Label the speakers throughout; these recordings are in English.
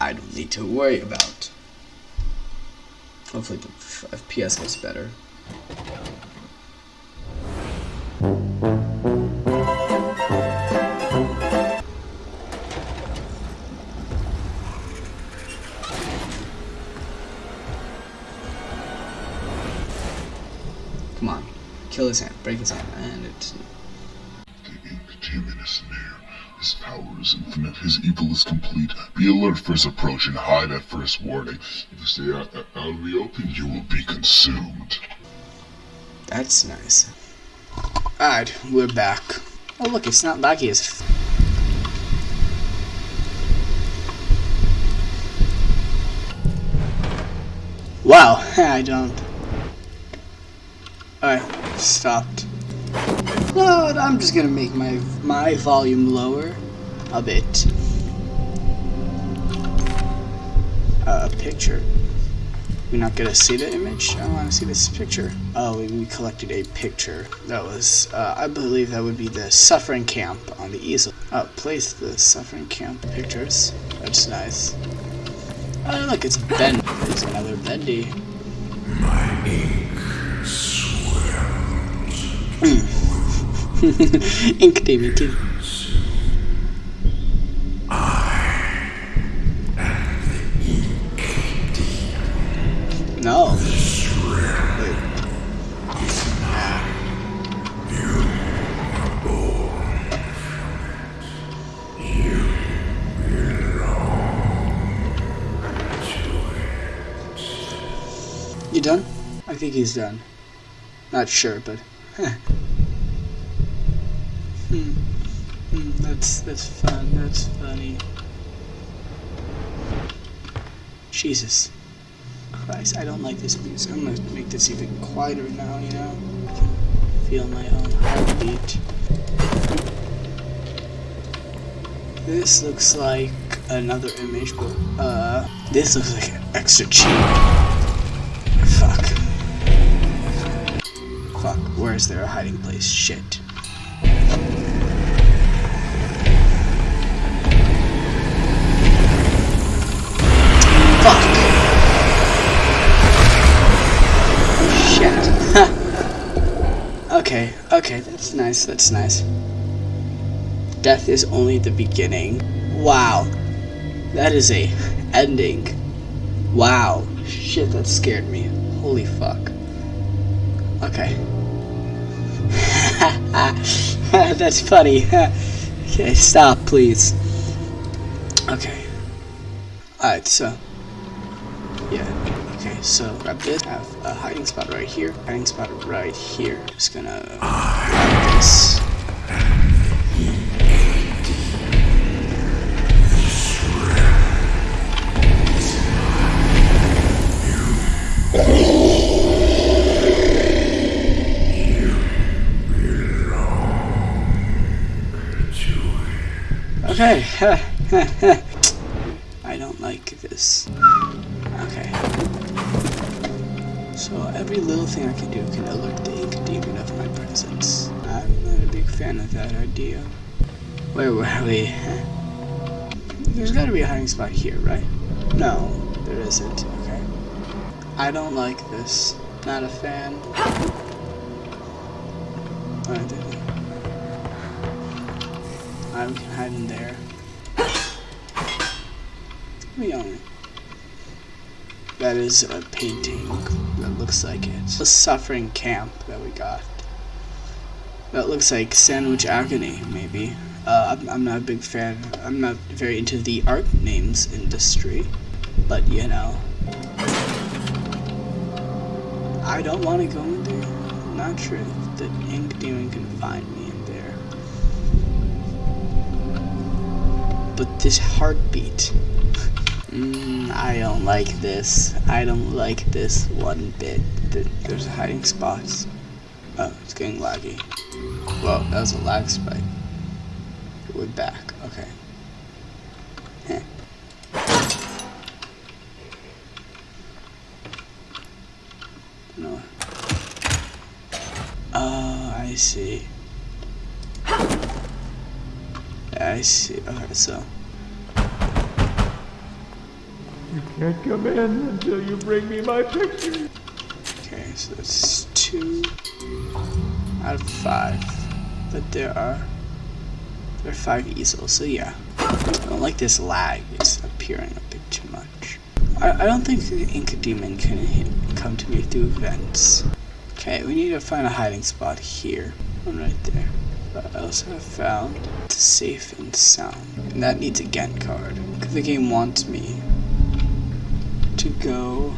Speaker 1: I don't need to worry about. Hopefully the FPS gets better. Come on. Kill his hand. Break his hand. And it's...
Speaker 2: The is near. His power is infinite. His evil is complete. Be alert for his approach and hide at first warning. If you stay out, uh, out in the open, you will be consumed.
Speaker 1: That's nice. Alright, we're back. Oh look, it's not laggy as... Wow, I don't... Alright, stopped. No, I'm just gonna make my my volume lower a bit. Uh, a picture. We're not gonna see the image. I want to see this picture. Oh, we, we collected a picture. That was, uh, I believe that would be the suffering camp on the easel. Oh, place the suffering camp pictures. That's nice. Oh, look, it's Ben. There's another Bendy.
Speaker 3: My ink swells.
Speaker 1: No.
Speaker 3: You
Speaker 1: done? I think he's done. Not sure, but. Hmm. Hmm. That's that's fun. That's funny. Jesus Christ! I don't like this music. I'm gonna make this even quieter now. You know. I can feel my own heartbeat. This looks like another image, but uh, this looks like an extra cheap. Fuck. Fuck, where is there a hiding place? Shit. Okay, okay, that's nice, that's nice. Death is only the beginning. Wow. That is a ending. Wow. Shit, that scared me. Holy fuck. Okay. That's funny. okay, stop, please. Okay. Alright, so. Yeah. Okay, so grab this. Have a hiding spot right here. Hiding spot right here. Just gonna grab this. Okay. I don't like this. Okay. So every little thing I can do can alert the ink demon of my presence. I'm not a big fan of that idea. Where were we? There's gotta be a hiding spot here, right? No, there isn't. Okay. I don't like this. Not a fan. I can hide in there. We own That is a painting that looks like it. The suffering camp that we got. That looks like Sandwich Agony, maybe. Uh, I'm, I'm not a big fan. I'm not very into the art names industry. But, you know. I don't want to go in there. I'm not sure the ink demon can find me in there. But this heartbeat. Mm, I don't like this. I don't like this one bit. There's a hiding spot. Oh, it's getting laggy. Whoa, that was a lag spike. We're back. Okay. Heh. No. Oh, I see. I see. Okay, so.
Speaker 3: You can't come in until you bring me my picture.
Speaker 1: Okay, so that's two out of five. But there are there are five easels, so yeah. I don't like this lag. It's appearing a bit too much. I, I don't think the Ink Demon can hit, come to me through vents. Okay, we need to find a hiding spot here. One right there. But I also have found it's safe and sound. And that needs a Gent card. Because the game wants me to go.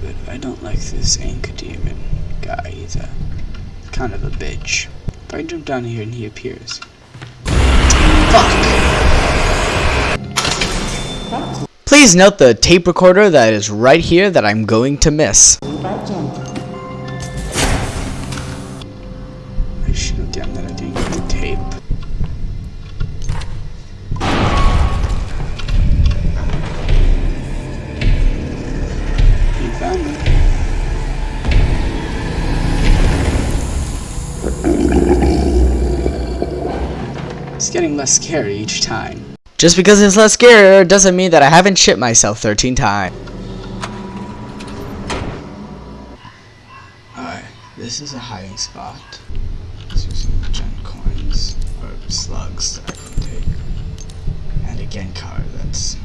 Speaker 1: But I don't like this Ink Demon guy. He's a kind of a bitch. If I jump down here and he appears. Fuck! Please note the tape recorder that is right here that I'm going to miss. I should have done that. I didn't get the tape. Found me. It's getting less scary each time. Just because it's less scary doesn't mean that I haven't shit myself 13 times. Alright, this is a hiding spot. Are some gem coins, or slugs that I can take. And a Gent card that's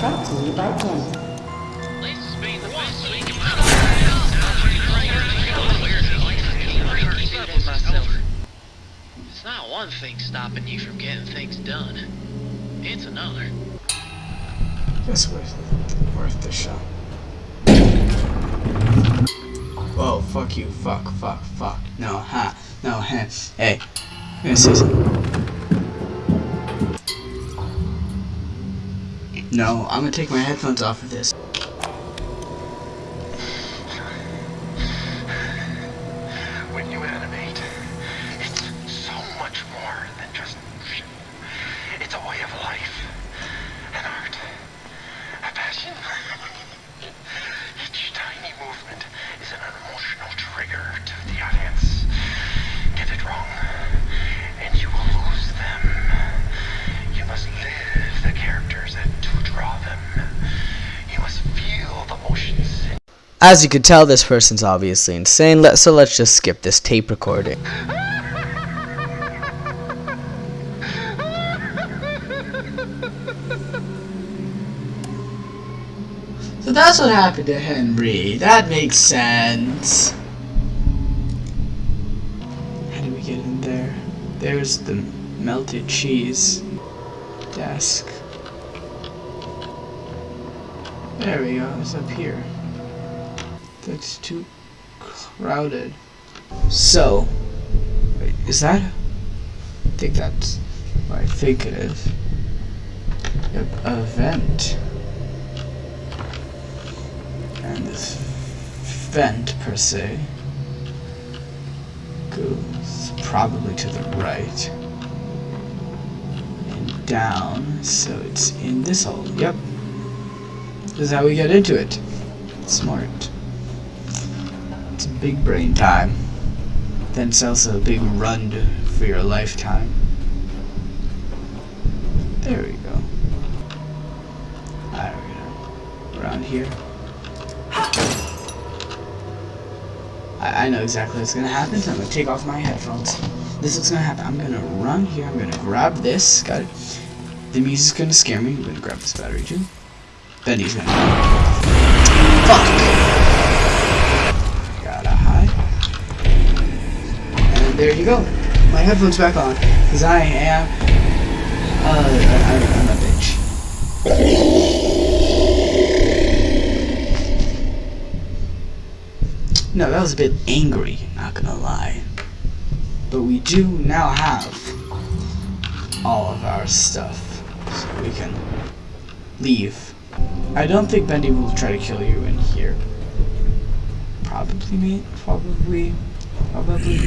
Speaker 4: Brought to you by Gent.
Speaker 5: It's not one thing stopping you from getting things done. It's another.
Speaker 1: This was worth the shot. Whoa, fuck you, fuck, fuck, fuck. No, ha, no, ha. Hey, say something. No, I'm gonna take my headphones off of this. As you can tell, this person's obviously insane, so let's just skip this tape recording. So that's what happened to Henry. That makes sense. How do we get in there? There's the melted cheese desk. There we go, it's up here. That's too crowded. So, wait, is that? I think that's what I think it is. Yep, a vent. And this vent, per se, goes probably to the right. And down, so it's in this hole. Yep. This is how we get into it. Smart. It's big brain time. Then it's also a big run to, for your lifetime. There we go. There we go. Around here. I, I know exactly what's gonna happen, so I'm gonna take off my headphones. This is gonna happen. I'm gonna run here, I'm gonna grab this. Got it. The music's gonna scare me. I'm gonna grab this battery too. Benny's gonna. Fuck! There you go. My headphones back on. Because I am. Uh, I, I'm a bitch. No, that was a bit angry, not gonna lie. But we do now have all of our stuff. So we can leave. I don't think Bendy will try to kill you in here. Probably, mate. Probably. Probably.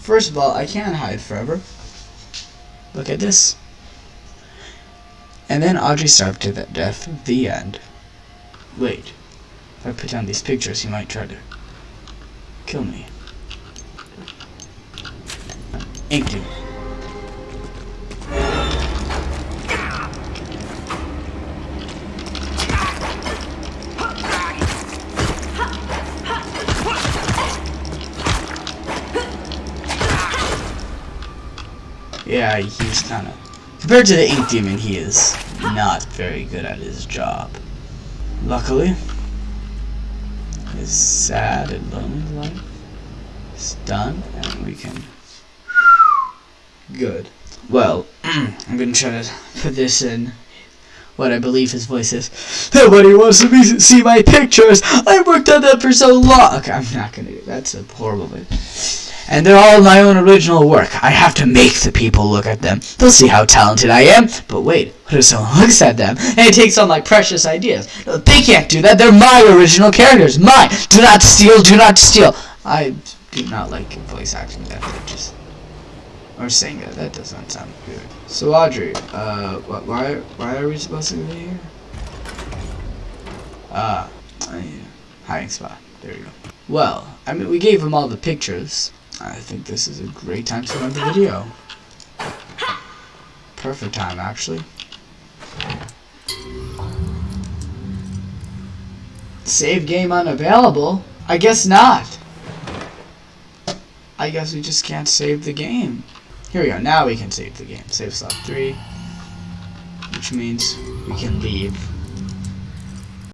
Speaker 1: First of all, I can't hide forever. Look at this. And then Audrey starved to death. The end. Wait. If I put down these pictures, he might try to kill me. Ink Demon. Yeah, he's kind of... Compared to the Ink Demon, he is not very good at his job. Luckily, his sad and lonely life is done, and we can... Good. Well, I'm gonna try to put this in what I believe his voice is. Nobody wants to be, see my pictures. I worked on that for so long. Okay, I'm not gonna do that's a horrible voice. And they're all my own original work. I have to make the people look at them. They'll see how talented I am. But wait, what if someone looks at them and takes on like precious ideas? No, They can't do that. They're my original characters. Mine. Do not steal. Do not steal. I do not like voice acting that just or saying that. That doesn't sound good. So Audrey, uh, wh- why why are we supposed to be here? Ah, uh, hiding spot. There you go. Well, I mean, we gave him all the pictures. I think this is a great time to end the video. Perfect time, actually. Save game unavailable? I guess not. I guess we just can't save the game. Here we go. Now we can save the game. Save slot 3. Which means we can leave